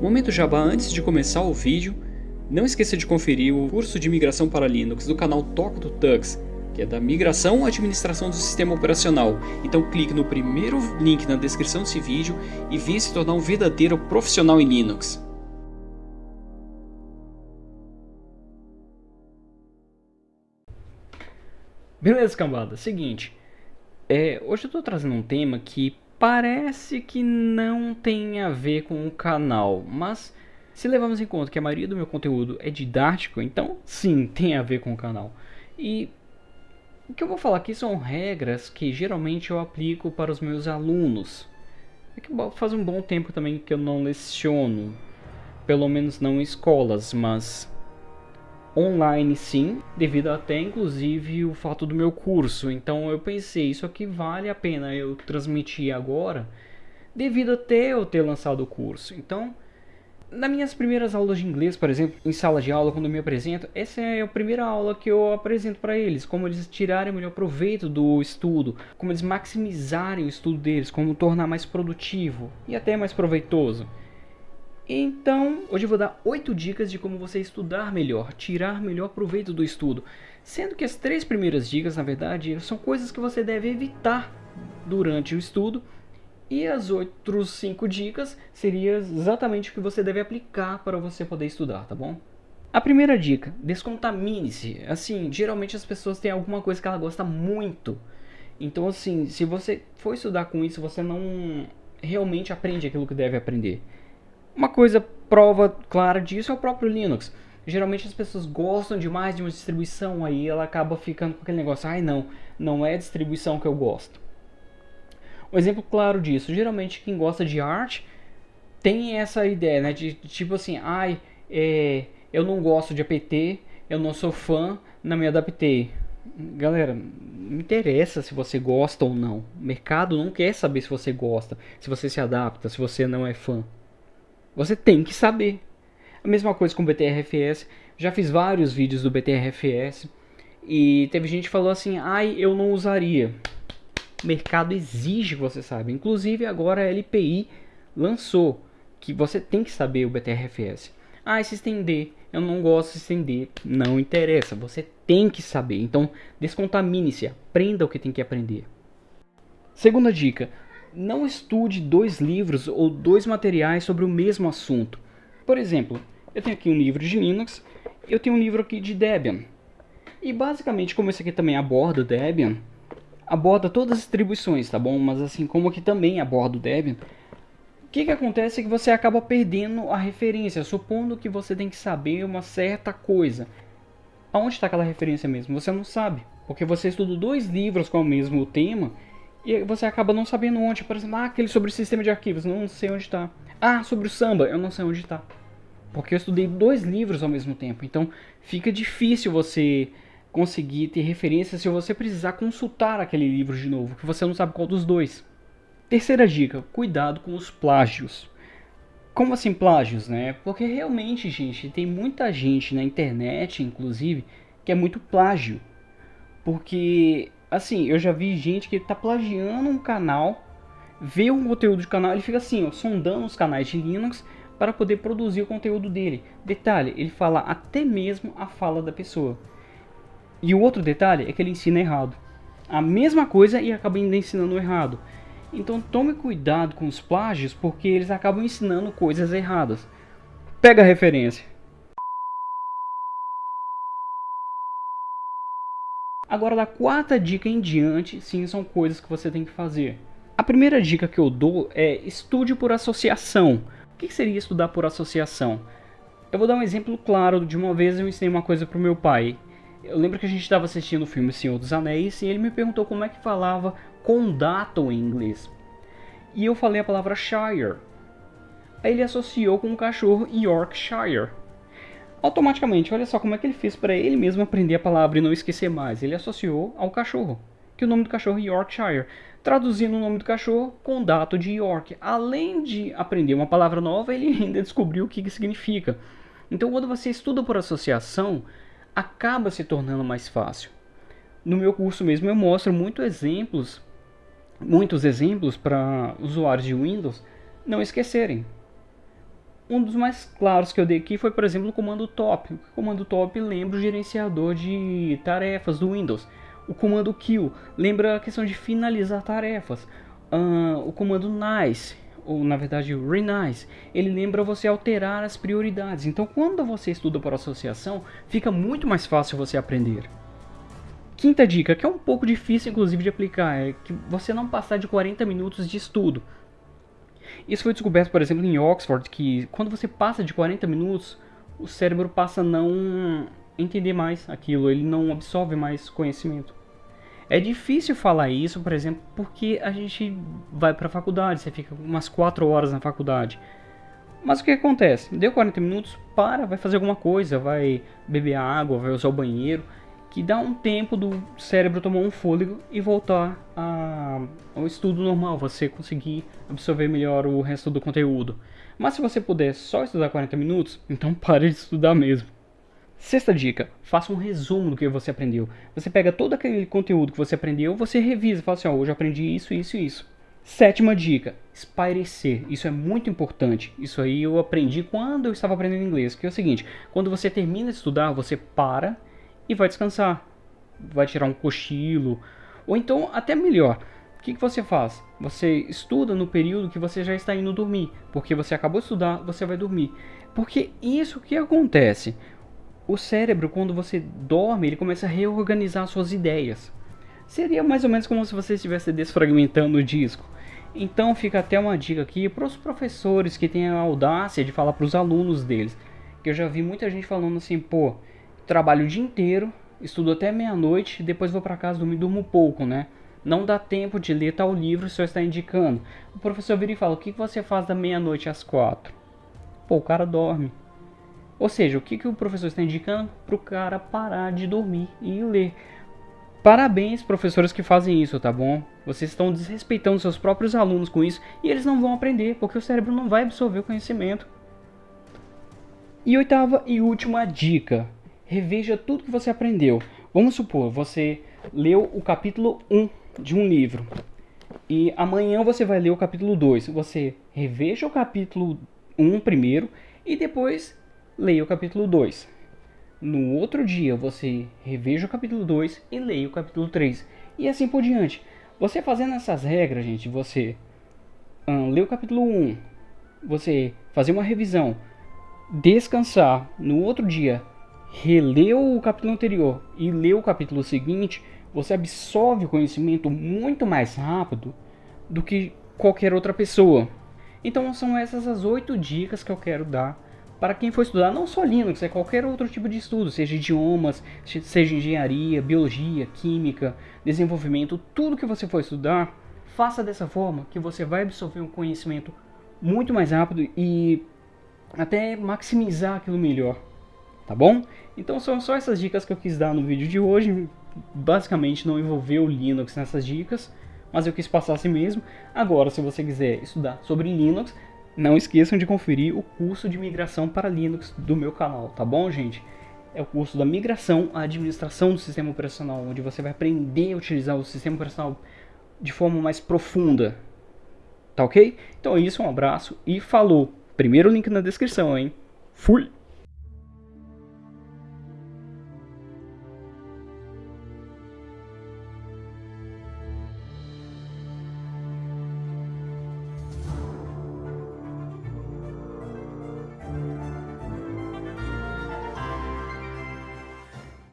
Momento Jabá antes de começar o vídeo, não esqueça de conferir o curso de migração para Linux do canal Toca do Tux, que é da migração à administração do sistema operacional. Então clique no primeiro link na descrição desse vídeo e venha se tornar um verdadeiro profissional em Linux. Beleza, cambada. Seguinte, é, hoje eu estou trazendo um tema que parece que não tem a ver com o canal, mas se levarmos em conta que a maioria do meu conteúdo é didático, então sim, tem a ver com o canal. E o que eu vou falar aqui são regras que geralmente eu aplico para os meus alunos. É que faz um bom tempo também que eu não leciono, pelo menos não em escolas, mas online sim, devido até inclusive o fato do meu curso. Então eu pensei, isso aqui vale a pena eu transmitir agora, devido até eu ter lançado o curso. Então, nas minhas primeiras aulas de inglês, por exemplo, em sala de aula, quando eu me apresento, essa é a primeira aula que eu apresento para eles, como eles tirarem o melhor proveito do estudo, como eles maximizarem o estudo deles, como tornar mais produtivo e até mais proveitoso. Então, hoje eu vou dar 8 dicas de como você estudar melhor, tirar melhor proveito do estudo. Sendo que as três primeiras dicas, na verdade, são coisas que você deve evitar durante o estudo. E as outras 5 dicas seriam exatamente o que você deve aplicar para você poder estudar, tá bom? A primeira dica, descontamine-se. Assim, geralmente as pessoas têm alguma coisa que ela gosta muito. Então, assim, se você for estudar com isso, você não realmente aprende aquilo que deve aprender. Uma coisa prova clara disso é o próprio Linux. Geralmente as pessoas gostam demais de uma distribuição, aí ela acaba ficando com aquele negócio, ai não, não é a distribuição que eu gosto. Um exemplo claro disso, geralmente quem gosta de arte tem essa ideia, né, de, de tipo assim, ai, é, eu não gosto de apt, eu não sou fã, não me adaptei. Galera, não interessa se você gosta ou não. O mercado não quer saber se você gosta, se você se adapta, se você não é fã. Você tem que saber. A mesma coisa com o BTRFS. Já fiz vários vídeos do BTRFS. E teve gente que falou assim, ai, eu não usaria. O mercado exige você saiba. Inclusive agora a LPI lançou que você tem que saber o BTRFS. Ah, se estender. Eu não gosto de estender. Não interessa. Você tem que saber. Então, descontamine-se. Aprenda o que tem que aprender. Segunda dica não estude dois livros ou dois materiais sobre o mesmo assunto. Por exemplo, eu tenho aqui um livro de Linux, eu tenho um livro aqui de Debian. E basicamente, como esse aqui também aborda Debian, aborda todas as distribuições, tá bom? Mas assim como aqui também aborda o Debian, o que, que acontece é que você acaba perdendo a referência, supondo que você tem que saber uma certa coisa. Aonde está aquela referência mesmo? Você não sabe, porque você estuda dois livros com o mesmo tema e você acaba não sabendo onde. Por exemplo, ah, aquele sobre o sistema de arquivos, não sei onde está. Ah, sobre o samba, eu não sei onde está. Porque eu estudei dois livros ao mesmo tempo. Então fica difícil você conseguir ter referência se você precisar consultar aquele livro de novo, que você não sabe qual dos dois. Terceira dica, cuidado com os plágios. Como assim plágios, né? Porque realmente, gente, tem muita gente na internet, inclusive, que é muito plágio. Porque assim, eu já vi gente que tá plagiando um canal, vê um conteúdo de canal, ele fica assim, ó, sondando os canais de Linux para poder produzir o conteúdo dele. Detalhe, ele fala até mesmo a fala da pessoa. E o outro detalhe é que ele ensina errado. A mesma coisa e acaba ensinando errado. Então tome cuidado com os plágios porque eles acabam ensinando coisas erradas. Pega a referência. Agora, da quarta dica em diante, sim, são coisas que você tem que fazer. A primeira dica que eu dou é estude por associação. O que seria estudar por associação? Eu vou dar um exemplo claro. De uma vez eu ensinei uma coisa para o meu pai. Eu lembro que a gente estava assistindo o filme Senhor dos Anéis e ele me perguntou como é que falava condado em inglês. E eu falei a palavra Shire. Aí ele associou com o cachorro Yorkshire automaticamente, olha só como é que ele fez para ele mesmo aprender a palavra e não esquecer mais. Ele associou ao cachorro, que o nome do cachorro é Yorkshire, traduzindo o nome do cachorro com dato de York. Além de aprender uma palavra nova, ele ainda descobriu o que, que significa. Então, quando você estuda por associação, acaba se tornando mais fácil. No meu curso mesmo eu mostro muitos exemplos, muitos exemplos para usuários de Windows não esquecerem. Um dos mais claros que eu dei aqui foi, por exemplo, o comando top. O comando top lembra o gerenciador de tarefas do Windows. O comando kill lembra a questão de finalizar tarefas. Uh, o comando nice, ou na verdade renice, ele lembra você alterar as prioridades. Então, quando você estuda por associação, fica muito mais fácil você aprender. Quinta dica, que é um pouco difícil inclusive de aplicar, é que você não passar de 40 minutos de estudo. Isso foi descoberto, por exemplo, em Oxford, que quando você passa de 40 minutos, o cérebro passa a não entender mais aquilo, ele não absorve mais conhecimento. É difícil falar isso, por exemplo, porque a gente vai para a faculdade, você fica umas 4 horas na faculdade. Mas o que acontece? Deu 40 minutos, para, vai fazer alguma coisa, vai beber água, vai usar o banheiro que dá um tempo do cérebro tomar um fôlego e voltar a, ao estudo normal, você conseguir absorver melhor o resto do conteúdo. Mas se você puder só estudar 40 minutos, então pare de estudar mesmo. Sexta dica, faça um resumo do que você aprendeu. Você pega todo aquele conteúdo que você aprendeu, você revisa, fala assim, ó, hoje eu aprendi isso, isso e isso. Sétima dica, espairecer. Isso é muito importante. Isso aí eu aprendi quando eu estava aprendendo inglês, que é o seguinte, quando você termina de estudar, você para e vai descansar. Vai tirar um cochilo. Ou então, até melhor, o que, que você faz? Você estuda no período que você já está indo dormir. Porque você acabou de estudar, você vai dormir. Porque isso que acontece. O cérebro, quando você dorme, ele começa a reorganizar suas ideias. Seria mais ou menos como se você estivesse desfragmentando o disco. Então fica até uma dica aqui para os professores que têm a audácia de falar para os alunos deles. Que eu já vi muita gente falando assim, pô, trabalho o dia inteiro, estudo até meia-noite, depois vou para casa dormir, durmo pouco, né? Não dá tempo de ler tal livro, o senhor está indicando. O professor vira e fala, o que você faz da meia-noite às quatro? Pô, o cara dorme. Ou seja, o que, que o professor está indicando? Para o cara parar de dormir e ler. Parabéns, professores que fazem isso, tá bom? Vocês estão desrespeitando seus próprios alunos com isso e eles não vão aprender, porque o cérebro não vai absorver o conhecimento. E oitava e última dica: reveja tudo que você aprendeu. Vamos supor, você leu o capítulo 1 de um livro e amanhã você vai ler o capítulo 2. Você reveja o capítulo 1 primeiro e depois leia o capítulo 2. No outro dia você reveja o capítulo 2 e leia o capítulo 3. E assim por diante. Você fazendo essas regras, gente, você um, lê o capítulo 1, você fazer uma revisão, descansar, no outro dia releu o capítulo anterior e leu o capítulo seguinte, você absorve o conhecimento muito mais rápido do que qualquer outra pessoa. Então são essas as oito dicas que eu quero dar para quem for estudar não só Linux, é qualquer outro tipo de estudo, seja idiomas, seja engenharia, biologia, química, desenvolvimento, tudo que você for estudar, faça dessa forma que você vai absorver um conhecimento muito mais rápido e até maximizar aquilo melhor tá bom? Então são só essas dicas que eu quis dar no vídeo de hoje, basicamente não envolveu o Linux nessas dicas, mas eu quis passar assim mesmo. Agora, se você quiser estudar sobre Linux, não esqueçam de conferir o curso de migração para Linux do meu canal, tá bom, gente? É o curso da migração à administração do sistema operacional, onde você vai aprender a utilizar o sistema operacional de forma mais profunda, tá ok? Então é isso, um abraço e falou! Primeiro link na descrição, hein? Fui!